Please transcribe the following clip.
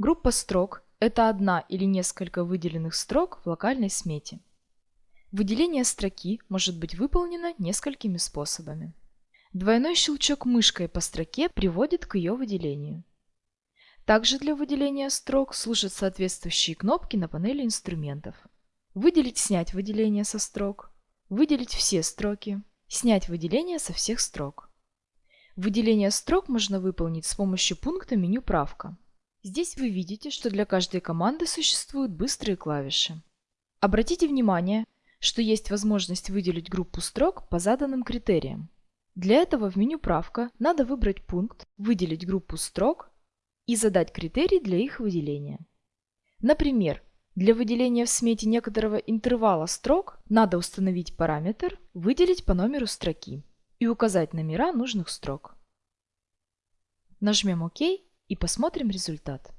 Группа строк – это одна или несколько выделенных строк в локальной смете. Выделение строки может быть выполнено несколькими способами. Двойной щелчок мышкой по строке приводит к ее выделению. Также для выделения строк служат соответствующие кнопки на панели инструментов. Выделить-снять выделение со строк, выделить все строки, снять выделение со всех строк. Выделение строк можно выполнить с помощью пункта меню «Правка». Здесь вы видите, что для каждой команды существуют быстрые клавиши. Обратите внимание, что есть возможность выделить группу строк по заданным критериям. Для этого в меню «Правка» надо выбрать пункт «Выделить группу строк» и задать критерий для их выделения. Например, для выделения в смете некоторого интервала строк надо установить параметр «Выделить по номеру строки» и указать номера нужных строк. Нажмем ОК и посмотрим результат.